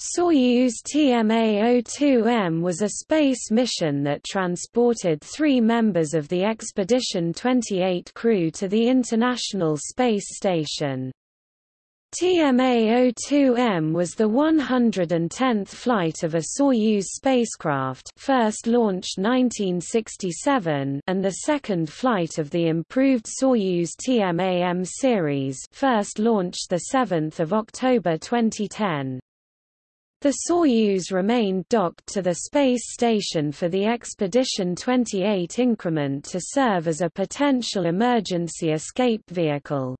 Soyuz TMA-02M was a space mission that transported three members of the Expedition 28 crew to the International Space Station. TMA-02M was the 110th flight of a Soyuz spacecraft first launched 1967 and the second flight of the improved Soyuz TMA-M series first launched 7 October 2010. The Soyuz remained docked to the space station for the Expedition 28 increment to serve as a potential emergency escape vehicle.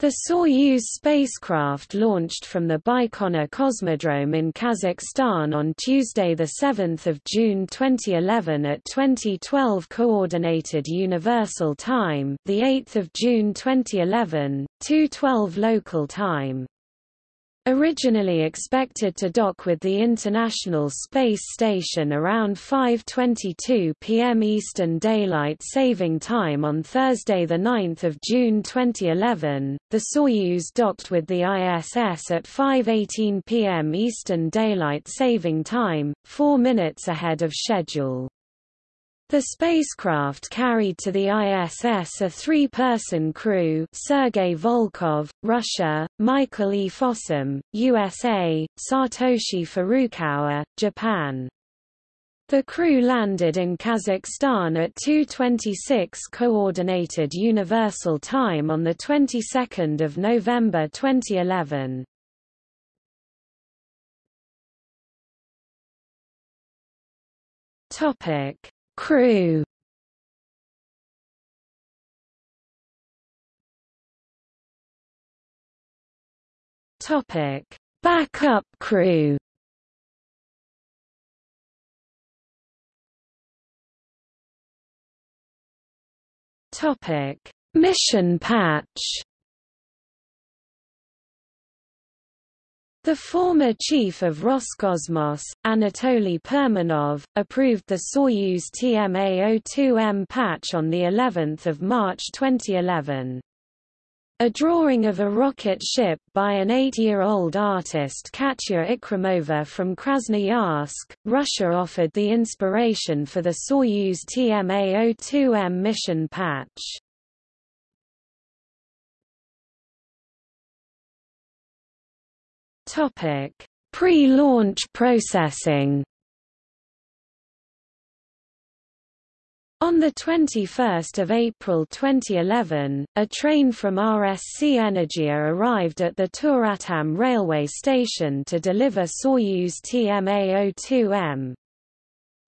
The Soyuz spacecraft launched from the Baikonur Cosmodrome in Kazakhstan on Tuesday 7 June 2011 at 2012 Coordinated Universal Time 8 June 2011, 2.12 local time. Originally expected to dock with the International Space Station around 5.22 p.m. Eastern Daylight Saving Time on Thursday 9 June 2011, the Soyuz docked with the ISS at 5.18 p.m. Eastern Daylight Saving Time, four minutes ahead of schedule. The spacecraft carried to the ISS a three-person crew Sergei Volkov, Russia, Michael E. Fossum, USA, Satoshi Furukawa, Japan. The crew landed in Kazakhstan at 2:26 coordinated universal time on the 22nd of November 2011. Topic: Crew Topic: Backup crew. Topic: Mission patch. The former chief of Roscosmos, Anatoly Perminov, approved the Soyuz TMA-02M patch on the 11th of March 2011. A drawing of a rocket ship by an eight-year-old artist Katya Ikramova from Krasnoyarsk, Russia offered the inspiration for the Soyuz TMA-02M mission patch. Topic: Pre-launch processing. On 21 April 2011, a train from RSC Energia arrived at the Turatam railway station to deliver Soyuz TMA-02M.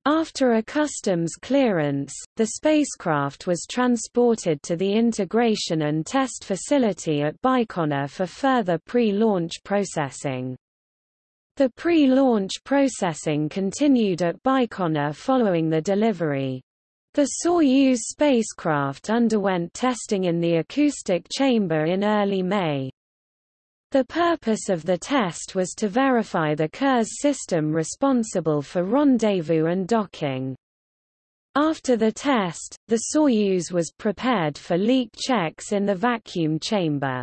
After a customs clearance, the spacecraft was transported to the integration and test facility at Baikonur for further pre-launch processing. The pre-launch processing continued at Baikonur following the delivery. The Soyuz spacecraft underwent testing in the acoustic chamber in early May. The purpose of the test was to verify the Kurs system responsible for rendezvous and docking. After the test, the Soyuz was prepared for leak checks in the vacuum chamber.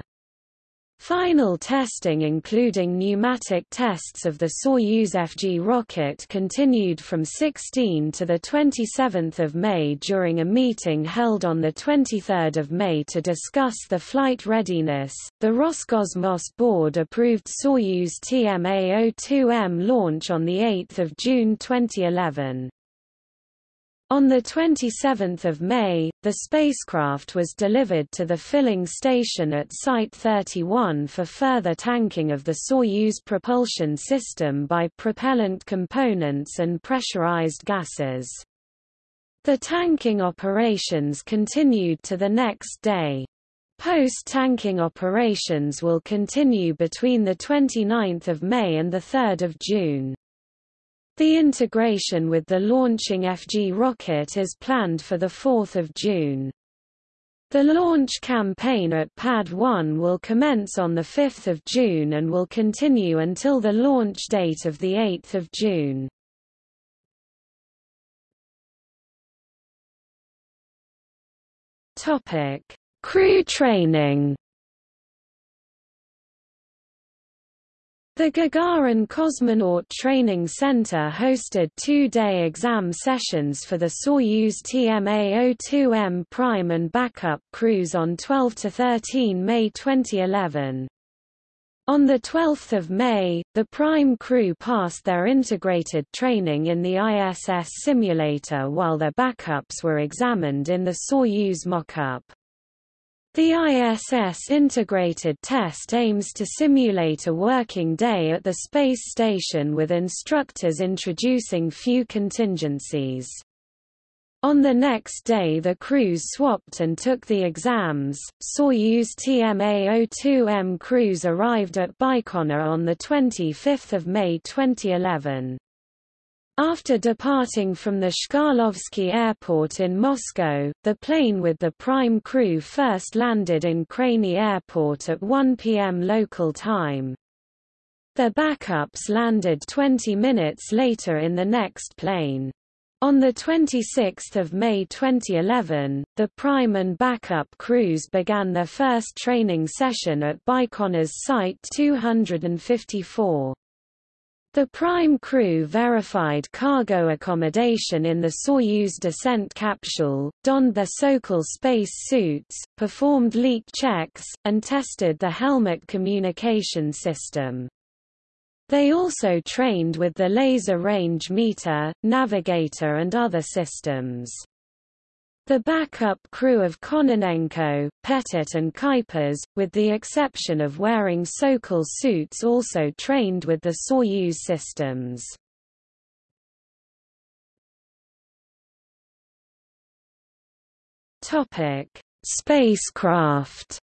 Final testing including pneumatic tests of the Soyuz FG rocket continued from 16 to 27 May during a meeting held on 23 May to discuss the flight readiness. The Roscosmos board approved Soyuz TMA-02M launch on 8 June 2011. On 27 May, the spacecraft was delivered to the filling station at Site 31 for further tanking of the Soyuz propulsion system by propellant components and pressurized gases. The tanking operations continued to the next day. Post-tanking operations will continue between 29 May and 3 June. The integration with the launching FG rocket is planned for 4 June. The launch campaign at Pad 1 will commence on 5 June and will continue until the launch date of 8 June. Crew training. The Gagarin Cosmonaut Training Center hosted two-day exam sessions for the Soyuz TMA-02M prime and backup crews on 12–13 May 2011. On 12 May, the prime crew passed their integrated training in the ISS simulator while their backups were examined in the Soyuz mock-up. The ISS integrated test aims to simulate a working day at the space station with instructors introducing few contingencies. On the next day the crews swapped and took the exams. Soyuz TMA-02M crews arrived at Baikonur on 25 May 2011. After departing from the Chkalovsky Airport in Moscow, the plane with the prime crew first landed in Krayny Airport at 1 p.m. local time. Their backups landed 20 minutes later in the next plane. On 26 May 2011, the prime and backup crews began their first training session at Baikonur's Site 254. The prime crew verified cargo accommodation in the Soyuz descent capsule, donned their Sokol space suits, performed leak checks, and tested the helmet communication system. They also trained with the laser range meter, navigator and other systems. The backup crew of Kononenko, Pettit and Kuipers, with the exception of wearing Sokol suits also trained with the Soyuz systems. Spacecraft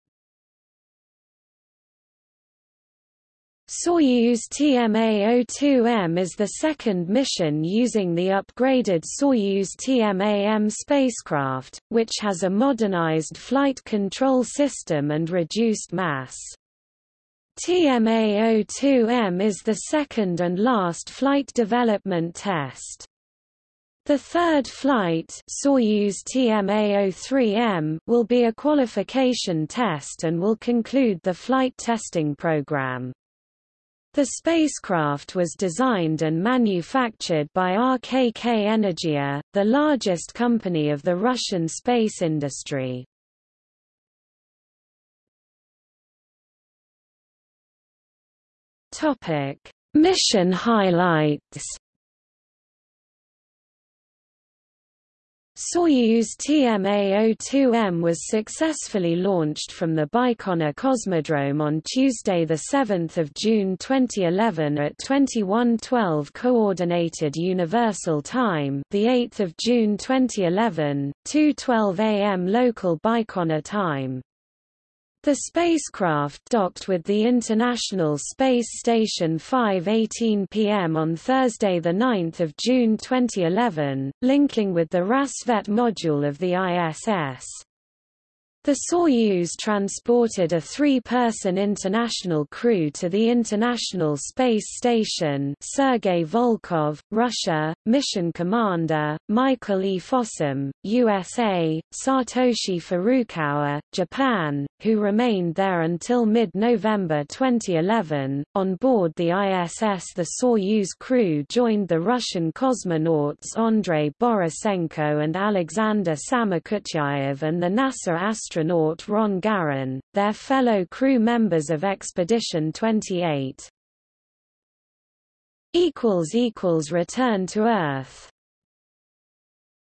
Soyuz TMA-02M is the second mission using the upgraded Soyuz TMA-M spacecraft, which has a modernized flight control system and reduced mass. TMA-02M is the second and last flight development test. The third flight Soyuz TMA-03M will be a qualification test and will conclude the flight testing program. The spacecraft was designed and manufactured by RKK Energia, the largest company of the Russian space industry. Mission highlights Soyuz TMA-02M was successfully launched from the Baikonur Cosmodrome on Tuesday 7 June 2011 at 21:12 Coordinated Universal Time, the 8th of June 2011, 2:12 a.m. local Baikonur time. The spacecraft docked with the International Space Station 5:18 p.m. on Thursday the 9th of June 2011, linking with the Rassvet module of the ISS. The Soyuz transported a three-person international crew to the International Space Station Sergei Volkov, Russia, Mission Commander, Michael E. Fossum, USA, Satoshi Furukawa, Japan, who remained there until mid-November 2011. On board the ISS the Soyuz crew joined the Russian cosmonauts Andrei Borisenko and Alexander Samokutyaev and the NASA astronaut Ron Garan, their fellow crew members of Expedition 28. Return to Earth